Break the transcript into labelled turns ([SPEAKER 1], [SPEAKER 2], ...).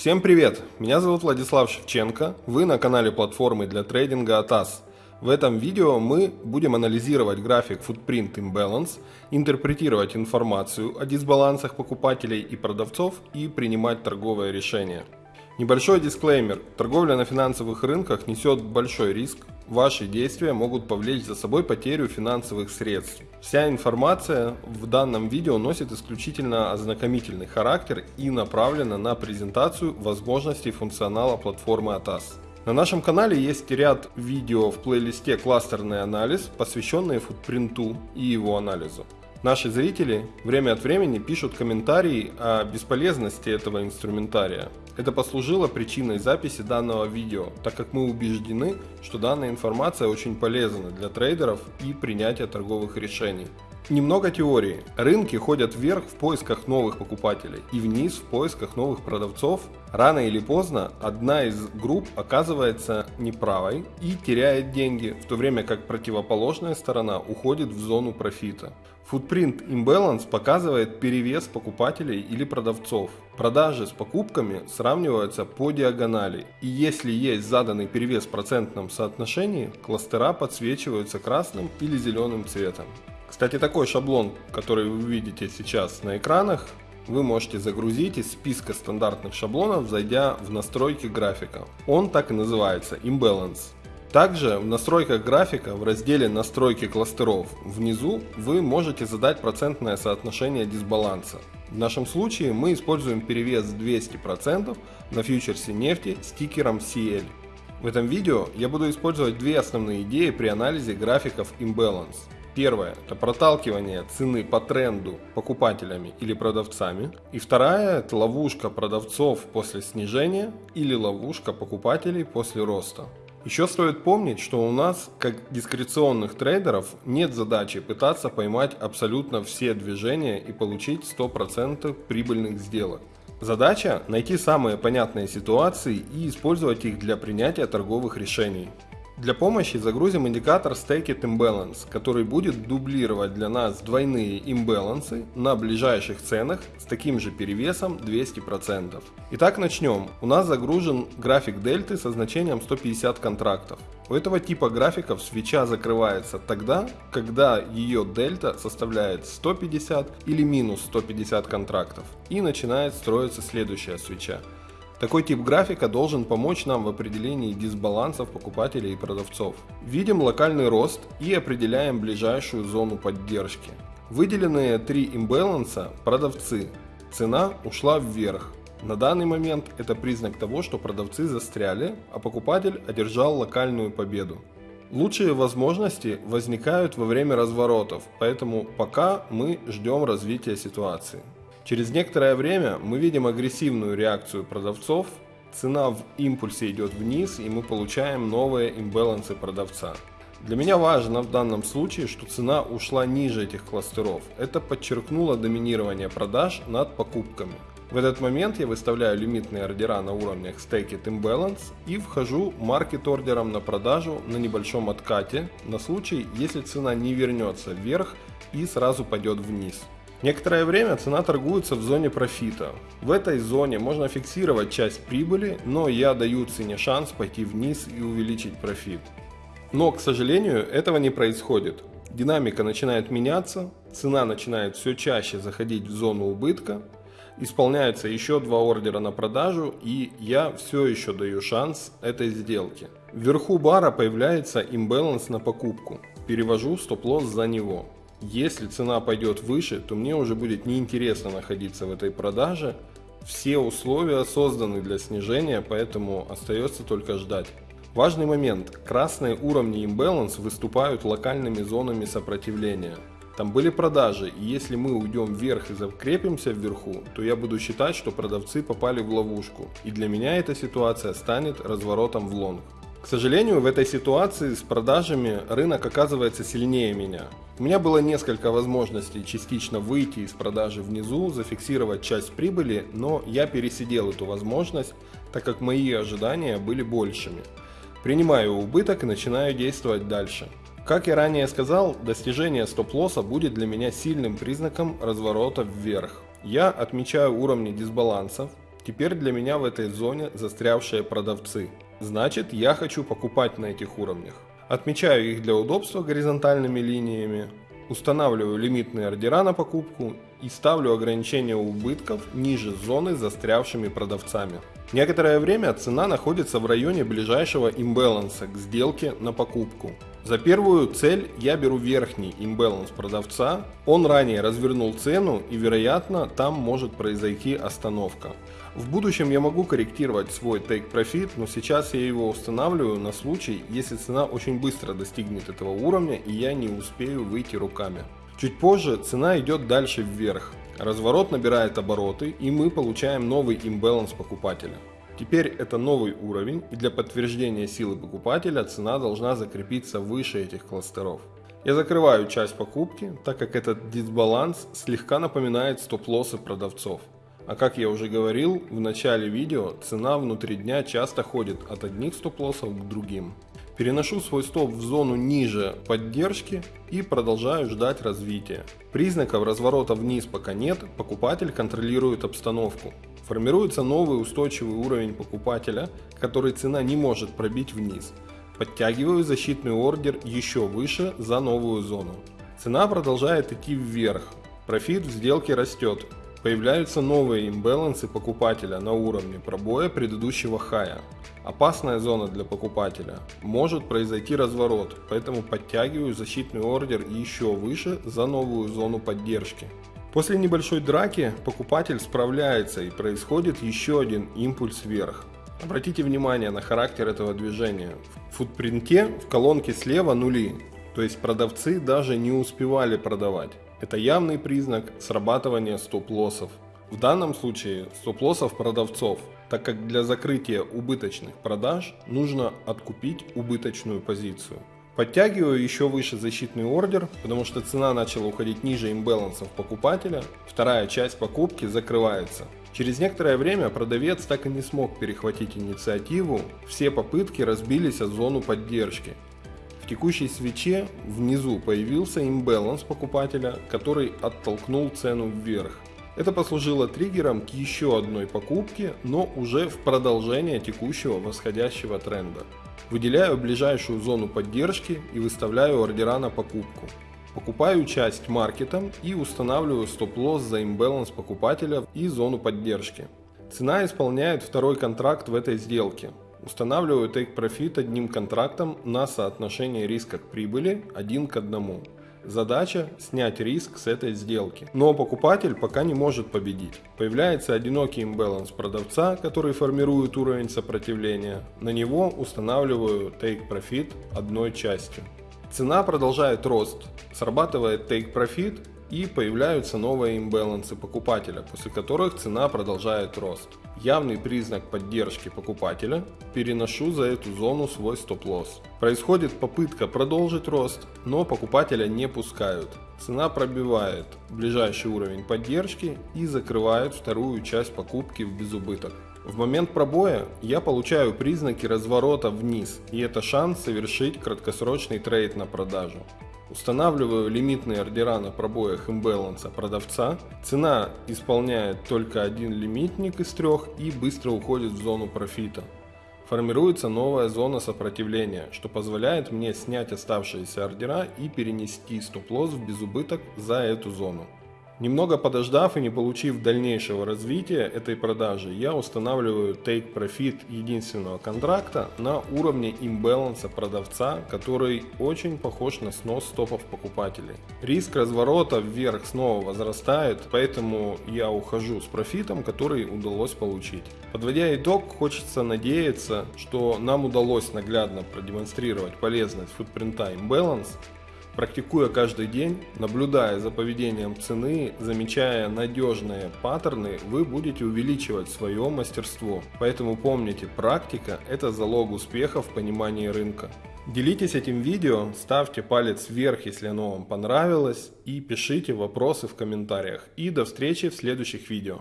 [SPEAKER 1] Всем привет! Меня зовут Владислав Шевченко, вы на канале платформы для трейдинга ATAS. В этом видео мы будем анализировать график Footprint Imbalance, интерпретировать информацию о дисбалансах покупателей и продавцов и принимать торговое решение. Небольшой дисклеймер. Торговля на финансовых рынках несет большой риск. Ваши действия могут повлечь за собой потерю финансовых средств. Вся информация в данном видео носит исключительно ознакомительный характер и направлена на презентацию возможностей функционала платформы ATAS. На нашем канале есть ряд видео в плейлисте «Кластерный анализ», посвященные футпринту и его анализу. Наши зрители время от времени пишут комментарии о бесполезности этого инструментария. Это послужило причиной записи данного видео, так как мы убеждены, что данная информация очень полезна для трейдеров и принятия торговых решений. Немного теории. Рынки ходят вверх в поисках новых покупателей и вниз в поисках новых продавцов. Рано или поздно одна из групп оказывается неправой и теряет деньги, в то время как противоположная сторона уходит в зону профита. Footprint Imbalance показывает перевес покупателей или продавцов. Продажи с покупками сравниваются по диагонали. И если есть заданный перевес в процентном соотношении, кластера подсвечиваются красным или зеленым цветом. Кстати, такой шаблон, который вы видите сейчас на экранах, вы можете загрузить из списка стандартных шаблонов, зайдя в настройки графика. Он так и называется Imbalance. Также в настройках графика в разделе настройки кластеров внизу вы можете задать процентное соотношение дисбаланса. В нашем случае мы используем перевес 200% на фьючерсе нефти с тикером CL. В этом видео я буду использовать две основные идеи при анализе графиков Imbalance. Первое – это проталкивание цены по тренду покупателями или продавцами. И вторая – это ловушка продавцов после снижения или ловушка покупателей после роста. Еще стоит помнить, что у нас, как дискреционных трейдеров, нет задачи пытаться поймать абсолютно все движения и получить 100% прибыльных сделок. Задача – найти самые понятные ситуации и использовать их для принятия торговых решений. Для помощи загрузим индикатор Staked Imbalance, который будет дублировать для нас двойные имбалансы на ближайших ценах с таким же перевесом 200%. Итак, начнем. У нас загружен график дельты со значением 150 контрактов. У этого типа графиков свеча закрывается тогда, когда ее дельта составляет 150 или минус 150 контрактов и начинает строиться следующая свеча. Такой тип графика должен помочь нам в определении дисбалансов покупателей и продавцов. Видим локальный рост и определяем ближайшую зону поддержки. Выделенные три имбаланса – продавцы. Цена ушла вверх. На данный момент это признак того, что продавцы застряли, а покупатель одержал локальную победу. Лучшие возможности возникают во время разворотов, поэтому пока мы ждем развития ситуации. Через некоторое время мы видим агрессивную реакцию продавцов, цена в импульсе идет вниз и мы получаем новые имбалансы продавца. Для меня важно в данном случае, что цена ушла ниже этих кластеров. Это подчеркнуло доминирование продаж над покупками. В этот момент я выставляю лимитные ордера на уровнях Staked Imbalance и вхожу маркет ордером на продажу на небольшом откате на случай, если цена не вернется вверх и сразу пойдет вниз. Некоторое время цена торгуется в зоне профита. В этой зоне можно фиксировать часть прибыли, но я даю цене шанс пойти вниз и увеличить профит. Но, к сожалению, этого не происходит. Динамика начинает меняться, цена начинает все чаще заходить в зону убытка, исполняются еще два ордера на продажу и я все еще даю шанс этой сделке. Вверху бара появляется имбаланс на покупку, перевожу стоп-лосс за него. Если цена пойдет выше, то мне уже будет неинтересно находиться в этой продаже. Все условия созданы для снижения, поэтому остается только ждать. Важный момент. Красные уровни имбаланс выступают локальными зонами сопротивления. Там были продажи, и если мы уйдем вверх и закрепимся вверху, то я буду считать, что продавцы попали в ловушку. И для меня эта ситуация станет разворотом в лонг. К сожалению, в этой ситуации с продажами рынок оказывается сильнее меня. У меня было несколько возможностей частично выйти из продажи внизу, зафиксировать часть прибыли, но я пересидел эту возможность, так как мои ожидания были большими. Принимаю убыток и начинаю действовать дальше. Как я ранее сказал, достижение стоп-лосса будет для меня сильным признаком разворота вверх. Я отмечаю уровни дисбалансов, Теперь для меня в этой зоне застрявшие продавцы. Значит, я хочу покупать на этих уровнях. Отмечаю их для удобства горизонтальными линиями, устанавливаю лимитные ордера на покупку и ставлю ограничение убытков ниже зоны с застрявшими продавцами. Некоторое время цена находится в районе ближайшего имбаланса к сделке на покупку. За первую цель я беру верхний имбаланс продавца, он ранее развернул цену и вероятно там может произойти остановка. В будущем я могу корректировать свой take profit, но сейчас я его устанавливаю на случай, если цена очень быстро достигнет этого уровня и я не успею выйти руками. Чуть позже цена идет дальше вверх, разворот набирает обороты и мы получаем новый имбаланс покупателя. Теперь это новый уровень и для подтверждения силы покупателя цена должна закрепиться выше этих кластеров. Я закрываю часть покупки, так как этот дисбаланс слегка напоминает стоп-лоссы продавцов. А как я уже говорил в начале видео, цена внутри дня часто ходит от одних стоп-лоссов к другим. Переношу свой стоп в зону ниже поддержки и продолжаю ждать развития. Признаков разворота вниз пока нет, покупатель контролирует обстановку. Формируется новый устойчивый уровень покупателя, который цена не может пробить вниз. Подтягиваю защитный ордер еще выше за новую зону. Цена продолжает идти вверх. Профит в сделке растет. Появляются новые имбалансы покупателя на уровне пробоя предыдущего хая. Опасная зона для покупателя. Может произойти разворот, поэтому подтягиваю защитный ордер еще выше за новую зону поддержки. После небольшой драки покупатель справляется и происходит еще один импульс вверх. Обратите внимание на характер этого движения. В футпринте в колонке слева нули, то есть продавцы даже не успевали продавать. Это явный признак срабатывания стоп-лоссов. В данном случае стоп-лоссов продавцов, так как для закрытия убыточных продаж нужно откупить убыточную позицию. Подтягиваю еще выше защитный ордер, потому что цена начала уходить ниже имбалансов покупателя. Вторая часть покупки закрывается. Через некоторое время продавец так и не смог перехватить инициативу, все попытки разбились о зону поддержки. Текущей свече внизу появился имбаланс покупателя, который оттолкнул цену вверх. Это послужило триггером к еще одной покупке, но уже в продолжение текущего восходящего тренда. Выделяю ближайшую зону поддержки и выставляю ордера на покупку. Покупаю часть маркетом и устанавливаю стоп-лосс за имбаланс покупателя и зону поддержки. Цена исполняет второй контракт в этой сделке. Устанавливаю take profit одним контрактом на соотношение риска к прибыли 1 к 1. Задача снять риск с этой сделки. Но покупатель пока не может победить. Появляется одинокий имбаланс продавца, который формирует уровень сопротивления. На него устанавливаю take profit одной частью. Цена продолжает рост. Срабатывает take profit и появляются новые имбалансы покупателя, после которых цена продолжает рост. Явный признак поддержки покупателя, переношу за эту зону свой стоп-лосс. Происходит попытка продолжить рост, но покупателя не пускают. Цена пробивает ближайший уровень поддержки и закрывает вторую часть покупки в безубыток. В момент пробоя я получаю признаки разворота вниз, и это шанс совершить краткосрочный трейд на продажу. Устанавливаю лимитные ордера на пробоях имбаланса продавца. Цена исполняет только один лимитник из трех и быстро уходит в зону профита. Формируется новая зона сопротивления, что позволяет мне снять оставшиеся ордера и перенести стоп-лосс в безубыток за эту зону. Немного подождав и не получив дальнейшего развития этой продажи, я устанавливаю Take Profit единственного контракта на уровне имбаланса продавца, который очень похож на снос стопов покупателей. Риск разворота вверх снова возрастает, поэтому я ухожу с профитом, который удалось получить. Подводя итог, хочется надеяться, что нам удалось наглядно продемонстрировать полезность футпринта Imbalance Практикуя каждый день, наблюдая за поведением цены, замечая надежные паттерны, вы будете увеличивать свое мастерство. Поэтому помните, практика – это залог успеха в понимании рынка. Делитесь этим видео, ставьте палец вверх, если оно вам понравилось, и пишите вопросы в комментариях. И до встречи в следующих видео.